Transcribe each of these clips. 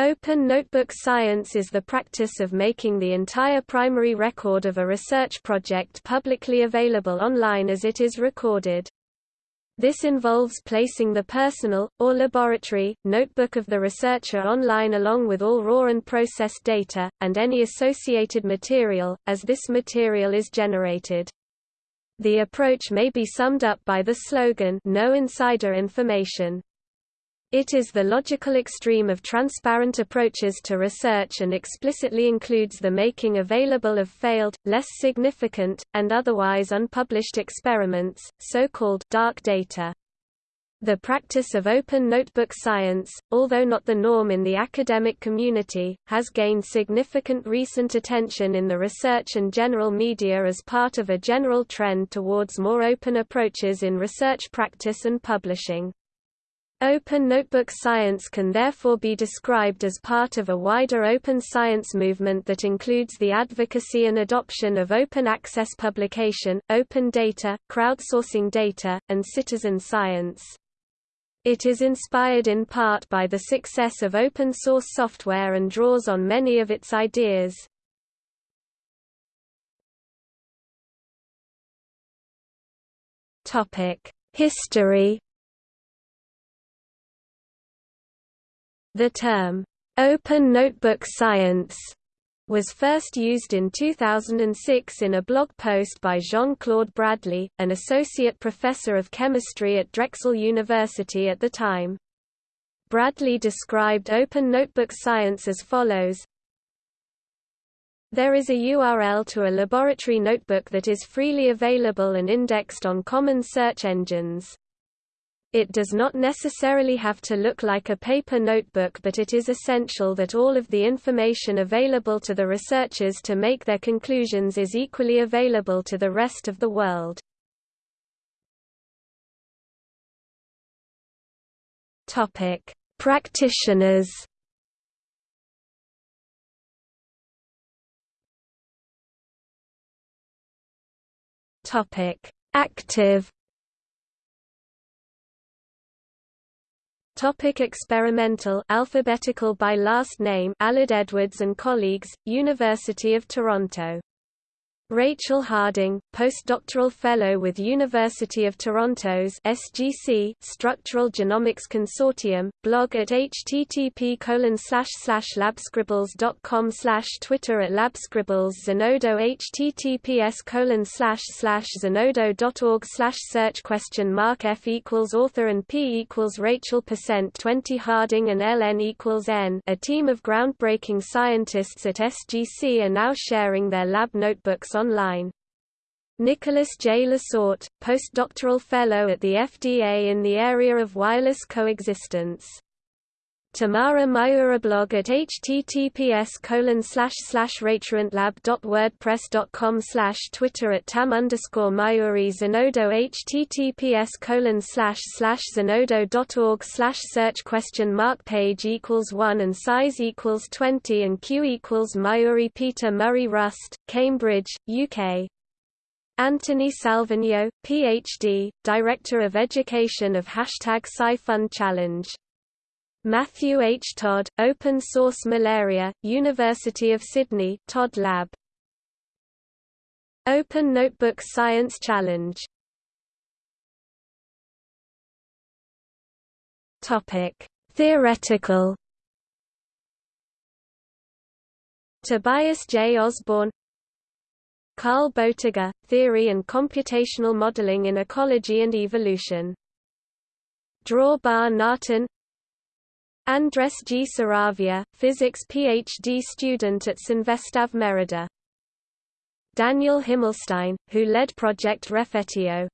Open notebook science is the practice of making the entire primary record of a research project publicly available online as it is recorded. This involves placing the personal, or laboratory, notebook of the researcher online along with all raw and processed data, and any associated material, as this material is generated. The approach may be summed up by the slogan No insider information. It is the logical extreme of transparent approaches to research and explicitly includes the making available of failed, less significant, and otherwise unpublished experiments, so-called dark data. The practice of open notebook science, although not the norm in the academic community, has gained significant recent attention in the research and general media as part of a general trend towards more open approaches in research practice and publishing. Open notebook science can therefore be described as part of a wider open science movement that includes the advocacy and adoption of open access publication, open data, crowdsourcing data, and citizen science. It is inspired in part by the success of open source software and draws on many of its ideas. History The term, "'Open Notebook Science' was first used in 2006 in a blog post by Jean-Claude Bradley, an associate professor of chemistry at Drexel University at the time. Bradley described open notebook science as follows There is a URL to a laboratory notebook that is freely available and indexed on common search engines. It does not necessarily have to look like a paper notebook but it is essential that all of the information available to the researchers to make their conclusions is equally available to the rest of the world. Practitioners. Active Topic experimental alphabetical by last name Aled Edwards and colleagues, University of Toronto Rachel Harding, postdoctoral fellow with University of Toronto's SGC Structural Genomics Consortium, blog at http labscribbles.com Twitter at labscribbles Zenodo https zenodo.org search question mark f equals author and p equals Rachel percent 20 Harding and ln equals n a team of groundbreaking scientists at SGC are now sharing their lab notebooks online. Nicholas J. Lasorte, postdoctoral fellow at the FDA in the area of wireless coexistence. Tamara Mayura blog at https colon slash slash slash Twitter at tam underscore Zenodo https colon slash slash zenodo.org slash search question mark page equals one and size equals twenty and Q equals Mayuri Peter Murray Rust, Cambridge, UK. Anthony Salvagno, PhD, Director of Education of Hashtag SciFund Challenge Matthew H. Todd, Open Source Malaria, University of Sydney Todd Lab. Open Notebook Science Challenge Topic: Theoretical Tobias J. Osborne Carl Boettiger, Theory and Computational Modeling in Ecology and Evolution Dror Bar Natan Andres G. Saravia, physics PhD student at Cinvestav Merida. Daniel Himmelstein, who led Project Rephetio,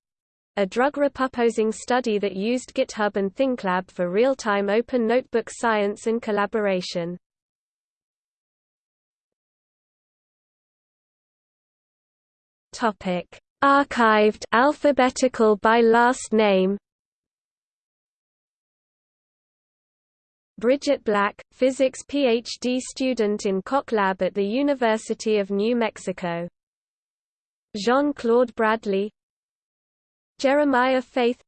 a drug repurposing study that used GitHub and ThinkLab for real-time open notebook science and collaboration. Topic: Archived alphabetical by last name Bridget Black, physics PhD student in Koch Lab at the University of New Mexico. Jean-Claude Bradley Jeremiah Faith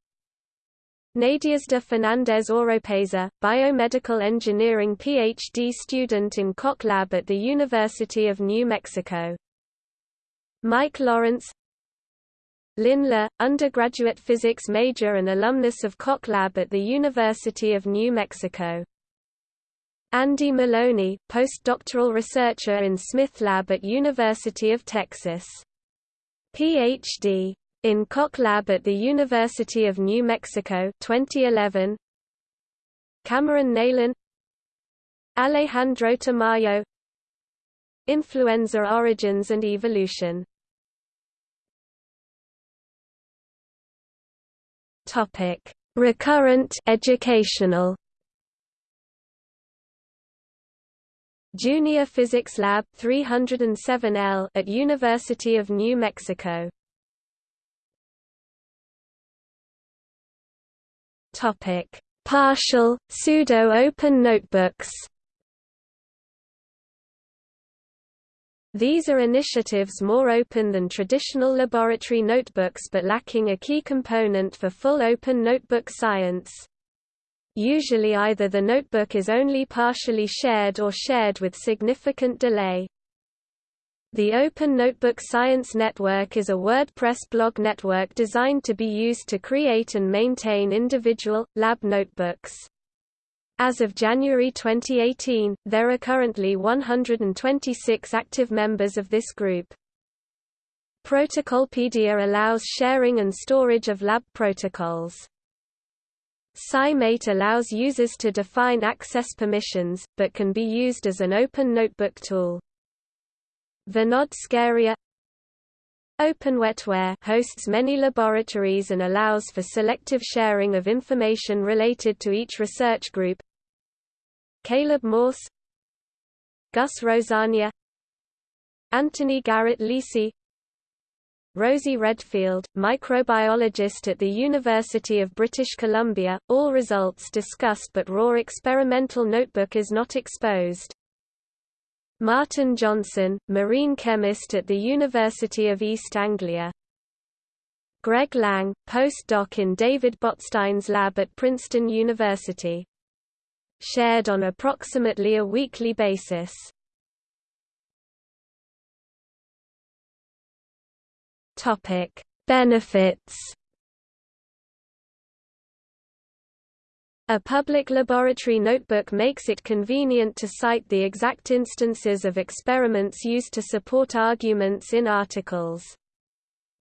Nadiezda Fernandez Oropeza, biomedical engineering PhD student in Koch Lab at the University of New Mexico. Mike Lawrence Lin Le, undergraduate physics major and alumnus of Koch Lab at the University of New Mexico. Andy Maloney, postdoctoral researcher in Smith Lab at University of Texas. Ph.D. in Koch Lab at the University of New Mexico 2011. Cameron Neylon Alejandro Tamayo Influenza Origins and Evolution Recurrent educational. Junior Physics Lab 307L at University of New Mexico. Topic: Partial pseudo-open notebooks. These are initiatives more open than traditional laboratory notebooks but lacking a key component for full open notebook science. Usually either the notebook is only partially shared or shared with significant delay. The Open Notebook Science Network is a WordPress blog network designed to be used to create and maintain individual, lab notebooks. As of January 2018, there are currently 126 active members of this group. Protocolpedia allows sharing and storage of lab protocols. SciMate allows users to define access permissions, but can be used as an open notebook tool. Vinod Scaria OpenWetWare hosts many laboratories and allows for selective sharing of information related to each research group. Caleb Morse Gus Rosania Anthony Garrett Lisi Rosie Redfield, microbiologist at the University of British Columbia, all results discussed but raw experimental notebook is not exposed. Martin Johnson, marine chemist at the University of East Anglia. Greg Lang, postdoc in David Botstein's lab at Princeton University shared on approximately a weekly basis. Topic: Benefits. A public laboratory notebook makes it convenient to cite the exact instances of experiments used to support arguments in articles.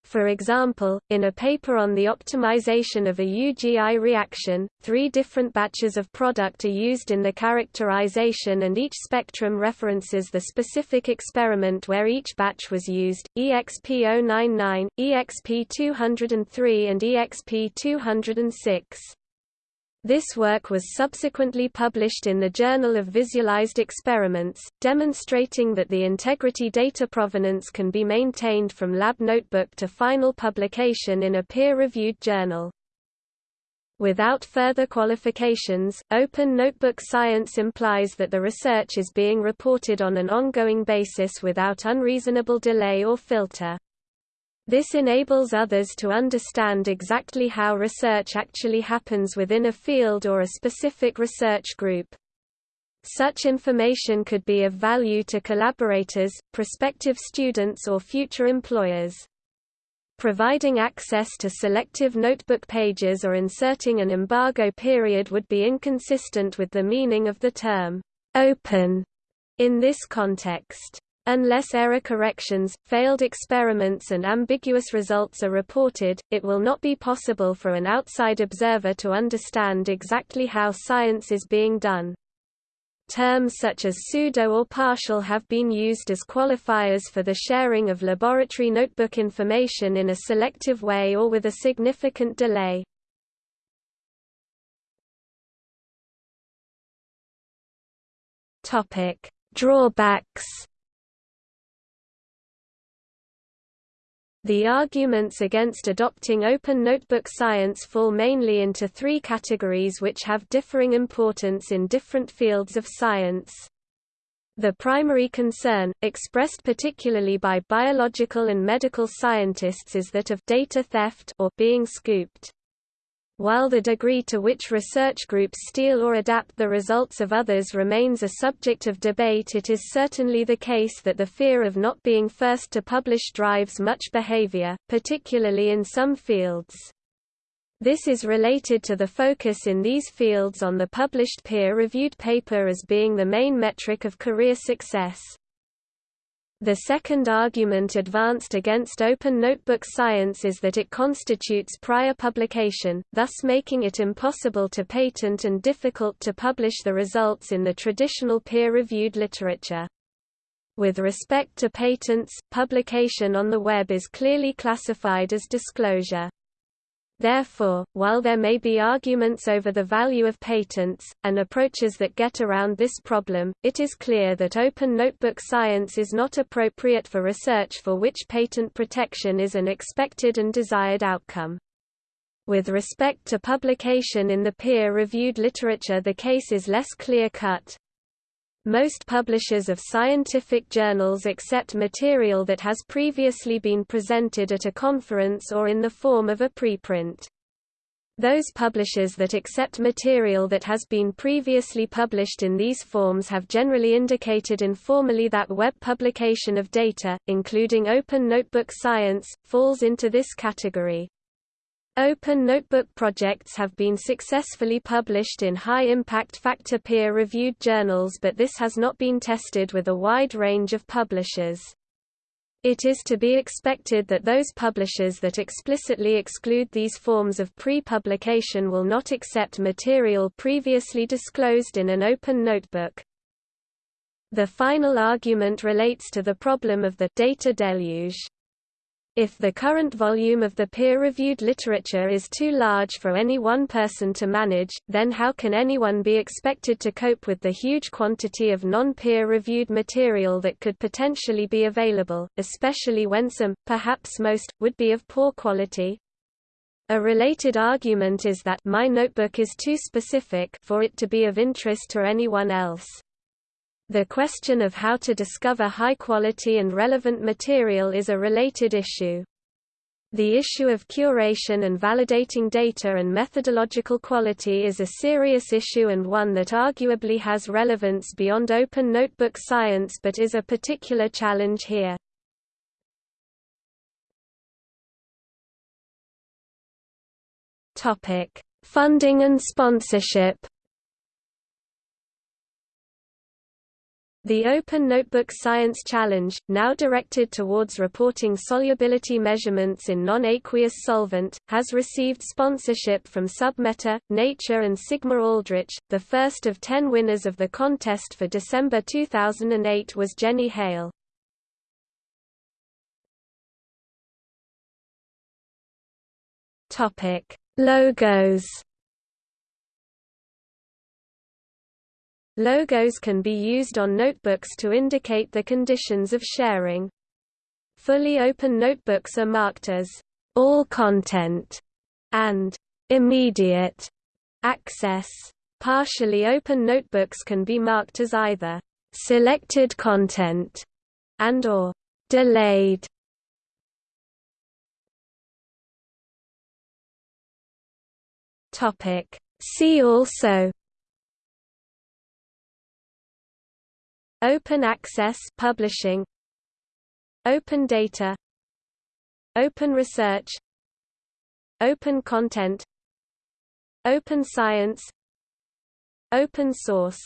For example, in a paper on the optimization of a UGI reaction, three different batches of product are used in the characterization and each spectrum references the specific experiment where each batch was used, EXP099, EXP203 and EXP206. This work was subsequently published in the Journal of Visualized Experiments, demonstrating that the integrity data provenance can be maintained from lab notebook to final publication in a peer-reviewed journal. Without further qualifications, open notebook science implies that the research is being reported on an ongoing basis without unreasonable delay or filter. This enables others to understand exactly how research actually happens within a field or a specific research group. Such information could be of value to collaborators, prospective students or future employers. Providing access to selective notebook pages or inserting an embargo period would be inconsistent with the meaning of the term open in this context. Unless error corrections, failed experiments and ambiguous results are reported, it will not be possible for an outside observer to understand exactly how science is being done. Terms such as pseudo or partial have been used as qualifiers for the sharing of laboratory notebook information in a selective way or with a significant delay. Drawbacks The arguments against adopting open notebook science fall mainly into three categories which have differing importance in different fields of science. The primary concern, expressed particularly by biological and medical scientists is that of data theft or being scooped. While the degree to which research groups steal or adapt the results of others remains a subject of debate it is certainly the case that the fear of not being first to publish drives much behavior, particularly in some fields. This is related to the focus in these fields on the published peer-reviewed paper as being the main metric of career success. The second argument advanced against Open Notebook Science is that it constitutes prior publication, thus making it impossible to patent and difficult to publish the results in the traditional peer-reviewed literature. With respect to patents, publication on the web is clearly classified as disclosure. Therefore, while there may be arguments over the value of patents, and approaches that get around this problem, it is clear that open notebook science is not appropriate for research for which patent protection is an expected and desired outcome. With respect to publication in the peer-reviewed literature the case is less clear-cut. Most publishers of scientific journals accept material that has previously been presented at a conference or in the form of a preprint. Those publishers that accept material that has been previously published in these forms have generally indicated informally that web publication of data, including Open Notebook Science, falls into this category. Open Notebook projects have been successfully published in high-impact factor peer-reviewed journals but this has not been tested with a wide range of publishers. It is to be expected that those publishers that explicitly exclude these forms of pre-publication will not accept material previously disclosed in an open notebook. The final argument relates to the problem of the data deluge. If the current volume of the peer-reviewed literature is too large for any one person to manage, then how can anyone be expected to cope with the huge quantity of non-peer-reviewed material that could potentially be available, especially when some, perhaps most, would be of poor quality? A related argument is that my notebook is too specific for it to be of interest to anyone else. The question of how to discover high-quality and relevant material is a related issue. The issue of curation and validating data and methodological quality is a serious issue and one that arguably has relevance beyond open notebook science but is a particular challenge here. Funding and sponsorship The Open Notebook Science Challenge, now directed towards reporting solubility measurements in non-aqueous solvent, has received sponsorship from Submeta, Nature and Sigma Aldrich. The first of ten winners of the contest for December 2008 was Jenny Hale. Logos Logos can be used on notebooks to indicate the conditions of sharing. Fully open notebooks are marked as all content and immediate access. Partially open notebooks can be marked as either selected content and or delayed. Topic See also Open access publishing. Open data. Open research. Open content. Open science. Open source